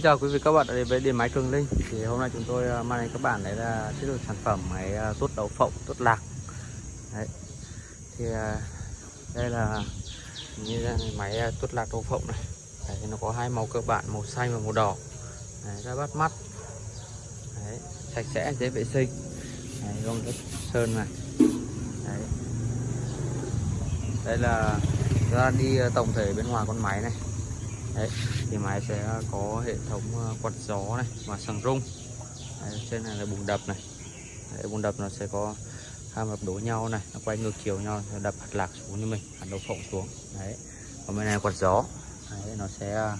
Xin chào quý vị các bạn đã đến với điện máy Cường Linh. Thì hôm nay chúng tôi à, mang đến các bạn đấy là chất lượng sản phẩm máy à, tốt đậu phộng tốt lạc. Đấy. Thì à, đây là như là máy tốt lạc đậu phộng này. Đấy, nó có hai màu cơ bản màu xanh và màu đỏ. Đấy, rất bắt mắt. Đấy, sạch sẽ dễ vệ sinh. Đấy, gông đất sơn này. Đấy. đây là ra đi tổng thể bên ngoài con máy này đấy thì máy sẽ có hệ thống ờ, quạt gió này và sàng rung. Đấy, trên này là bùng đập này. Đấy, bùng đập nó sẽ có hai mặt đối nhau này nó quay ngược chiều nhau nó đập hạt lạc xuống như mình hạt đậu phộng xuống. Đấy còn bên này quạt gió. Đấy, nó sẽ ờ,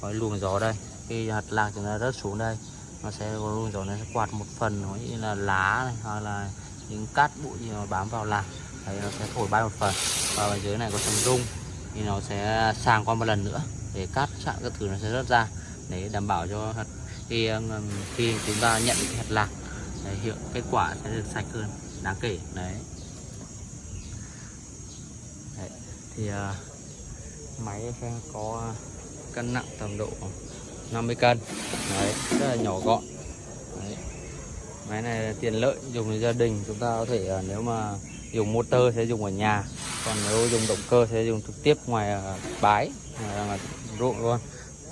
có luồng gió đây. Khi hạt lạc chúng ta rớt xuống đây nó sẽ có luồng gió nó sẽ quạt một phần nó như là lá này hoặc là những cát bụi gì mà bám vào lạc. Đấy nó sẽ thổi bay một phần. Và ở dưới này có sàng rung thì nó sẽ sàng qua một lần nữa để cát chạm các thứ nó sẽ rớt ra để đảm bảo cho hạt khi ờ, khi chúng ta nhận cái hạt lạc đấy, hiệu kết quả sẽ được sạch hơn đáng kể đấy, đấy. thì uh, máy sẽ có cân nặng tầm độ 50 cân đấy rất là nhỏ gọn đấy. máy này là tiền lợi dùng cho gia đình chúng ta có thể uh, nếu mà dùng motor sẽ dùng ở nhà còn nếu dùng động cơ sẽ dùng trực tiếp ngoài uh, bái ngoài ruộng luôn.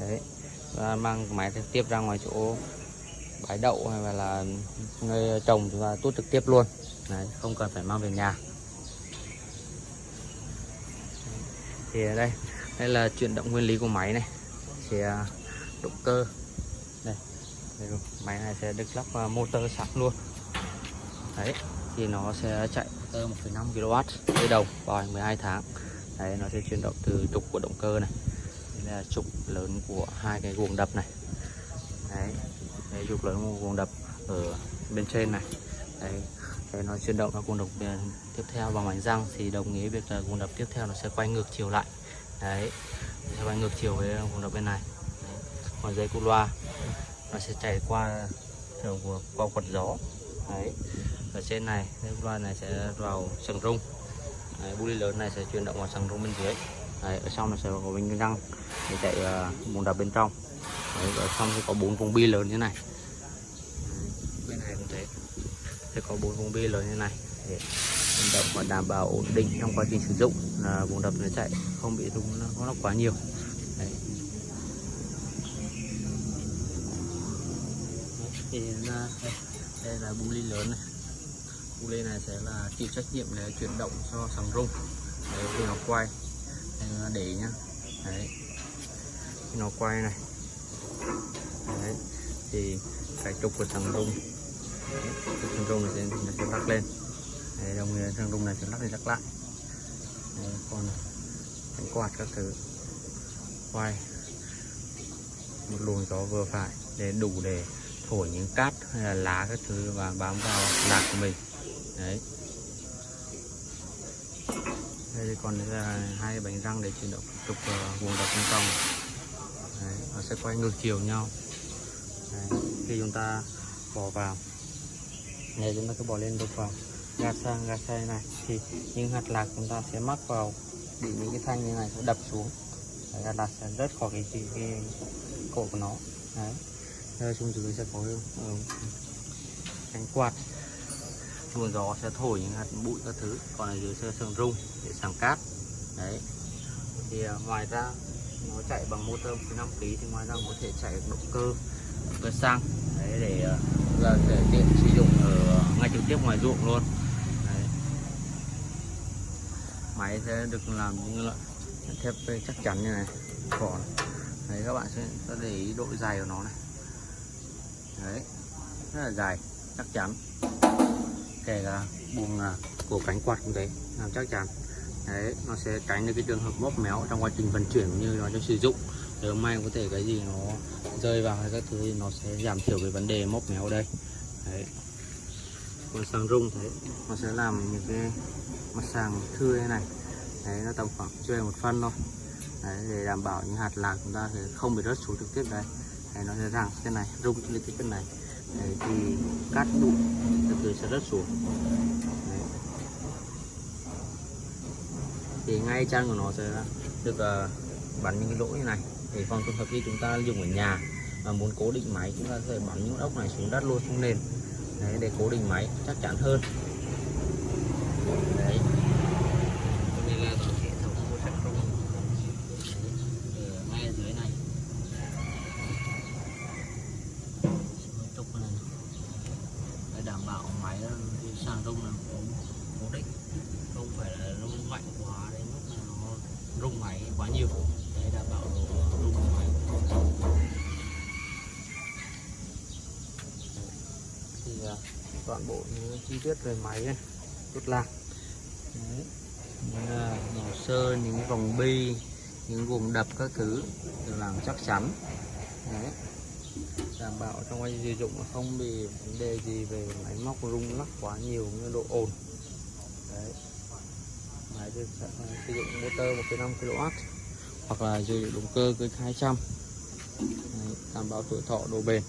Đấy. Và mang máy trực tiếp ra ngoài chỗ bãi đậu hay là nơi trồng chúng ta tuốt trực tiếp luôn. Đấy, không cần phải mang về nhà. Thì ở đây đây là chuyển động nguyên lý của máy này. Thì à, động cơ. Đây, đây máy này sẽ được lắp motor sẵn luôn. Đấy thì nó sẽ chạy motor 1,5 kW dây đầu vào 12 tháng. Đấy nó sẽ chuyển động từ trục của động cơ này đây là trục lớn của hai cái guồng đập này. Đấy cái trục lớn của guồng đập ở bên trên này. Đấy để nó chuyển động nó guồng đồng ờ, tiếp theo bằng mảnh răng thì đồng nghĩa việc là guồng đập tiếp theo nó sẽ quay ngược chiều lại. Đấy nó sẽ quay ngược chiều với guồng đập bên này. Đấy. còn dây cu loa nó sẽ chảy qua đường của qua quạt gió. Đấy ở trên này dây cu loa này sẽ vào sừng rung. Đấy, bu lớn này sẽ chuyển động vào sừng rung bên dưới đấy, ở trong là sẽ có bình răng để chạy uh, bồn đập bên trong. Đấy, ở trong sẽ có bốn vùng bi lớn như này. Bên này cũng thế. Sẽ có bốn vùng bi lớn như này để động và đảm bảo ổn định trong quá trình sử dụng là bùn đập nó chạy không bị rung nó, nó quá nhiều. Đấy. thì là, đây, đây là bu ly lớn này. Bu ly này sẽ là chịu trách nhiệm để chuyển động cho sóng rung. Đấy, khi nó quay để nhá. Đấy. Nó quay này. Đấy. Thì cái trục của thằng rung. Thằng rung này sẽ, nó sẽ lắc lên. Đấy, đồng thằng rung này sẽ lắc đi lắc lại. Đấy, còn cánh quạt các thứ. Quay. Một luồng gió vừa phải để đủ để thổi những cát hay là lá các thứ và bám vào lạc của mình. Đấy đây còn là hai bánh răng để chuyển động trục ờ, vùng đập bên trong. Đấy, nó sẽ quay ngược chiều nhau. Đấy, khi chúng ta bỏ vào này chúng ta cứ bỏ lên đục vào gạt sang gạt sang này. Thì những hạt lạc chúng ta sẽ mắc vào bị những cái thanh như này sẽ đập xuống. Đấy, hạt lạc sẽ rớt khỏi cái, cái, cái cổ của nó. Đấy. Đây xuống dưới sẽ có uh, cánh quạt luồng gió sẽ thổi những hạt bụi các thứ. Còn ở dưới sẽ sừng rung để sàng cát. Đấy. Thì à, ngoài ra, nó chạy bằng motor 5 kg thì ngoài ra có thể chạy động cơ động cơ xăng. Đấy, để à, là để tiện sử dụng ở ngay trực tiếp ngoài ruộng luôn. Đấy. máy sẽ được làm như loại thép chắc chắn như này, vỏ đấy, các bạn sẽ để ý độ dài của nó này. Đấy. Rất là dài, chắc chắn kể cả buồng à, của cánh quạt cũng thế làm chắc chắn. Đấy nó sẽ tránh được cái trường hợp móc méo trong quá trình vận chuyển cũng như nó cho sử dụng. Nếu may có thể cái gì nó rơi vào hay các thứ thì nó sẽ giảm thiểu cái vấn đề móc méo đây. Đấy. Còn sàng rung thế nó sẽ làm những cái mặt sàng thưa thế này. Đấy nó tầm khoảng chưa một phân thôi. Đấy để đảm bảo những hạt lạc chúng ta sẽ không bị rớt xuống trực tiếp đây đấy, nó sẽ rằng cái này rung lên cái bên này đấy, thì cát bụi từ từ sẽ rớt xuống. Đấy. thì ngay chân của nó sẽ được uh, bắn những cái lỗ như này. Để phòng trường hợp khi chúng ta dùng ở nhà. Mà muốn cố định máy chúng ta sẽ bắn những ốc này xuống đất luôn xuống nền. Đấy để cố định máy chắc chắn hơn đấy đây là có hệ thống của sạc rung Đấy, ở ngay ở dưới này Hơi trục này để đảm bảo máy nó đi sàn rung là cố cố định không phải là rung mạnh quá đến mức là nó rung máy quá nhiều để đảm bảo độ rung của máy thì à, toàn bộ những chi tiết về máy này tốt lạc Đấy. Những, à, nhỏ những vòng bi những vùng đập các thứ được làm chắc chắn Đấy. đảm bảo trong anh sử dụng không bị vấn đề gì về máy móc rung lắc quá nhiều như độ ồn Đấy. máy sẽ sử dụng motor 1,5 kW hoặc là sử dụng động cơ cơi 200 Đấy. đảm bảo tuổi thọ độ bền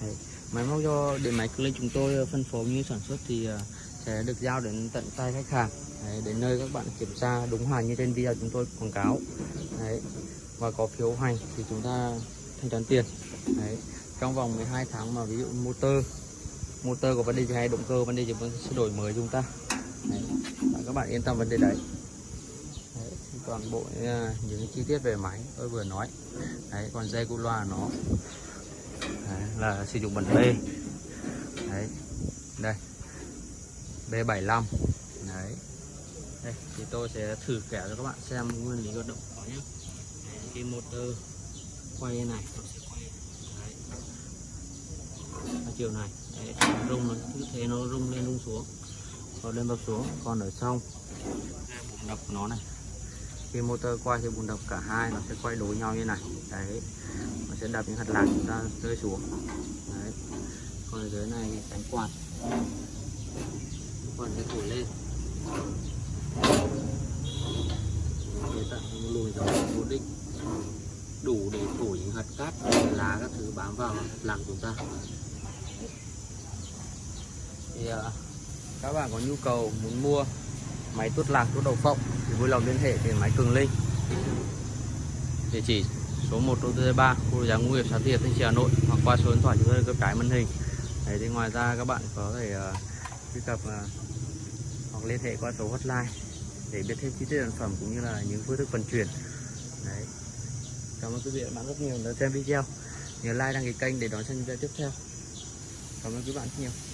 Đấy máy móc do điện máy Clay chúng tôi ờ, phân phối như sản xuất thì ờ, sẽ được giao đến tận tay khách hàng Đấy, đến nơi các bạn kiểm tra đúng hàng như trên video chúng tôi quảng cáo Đấy. và có phiếu hành thì chúng ta thanh toán tiền Đấy. trong vòng 12 tháng mà ví dụ motor motor có vấn đề gì hay động cơ vấn đề gì vẫn sẽ đổi mới chúng ta Đấy. Các bạn yên tâm vấn đề đấy, đấy toàn bộ ờ, những chi tiết về máy tôi vừa nói đấy còn dây cu loa nó đấy, là sử dụng bản B đấy đây. B75 đấy. Đây thì tôi sẽ thử kẻ cho các bạn xem nguyên lý hoạt động của nó nhé. Đấy, cái motor quay này nó sẽ quay. Đấy. ở chiều này. Đấy, rung nó cứ thế nó rung lên rung xuống. Còn lên bập xuống. Còn ở xong, bụng đập nó này khi motor quay thì bùn đập cả hai, nó sẽ quay đối nhau như này. Đấy, nó sẽ đập những hạt lạc chúng ta rơi xuống. Đấy, còn ở dưới này thì cánh quạt. Còn sẽ thổi lên. Để tạo một lùi gió cố định đủ để thổi những hạt cát, lá các thứ bám vào hạt lạc chúng ta. Thì à, các bạn có nhu cầu muốn mua máy tuốt lạc tuốt đầu phộng thì vui lòng liên hệ đến máy Cường Linh địa chỉ số 1 đô thị 3 khu giá nông nghiệp xã Thiệt Thanh Trì Hà Nội hoặc qua số điện thoại chúng tôi cấp cái màn hình. Đấy, thì ngoài ra các bạn có thể uh, truy cập uh, hoặc liên hệ qua số hotline để biết thêm chi tiết sản phẩm cũng như là những phương thức vận chuyển. Đấy. cảm ơn quý vị và các bạn rất nhiều đã xem video. Nhớ like đăng ký kênh để đón xem video tiếp theo. Cảm ơn các bạn rất nhiều.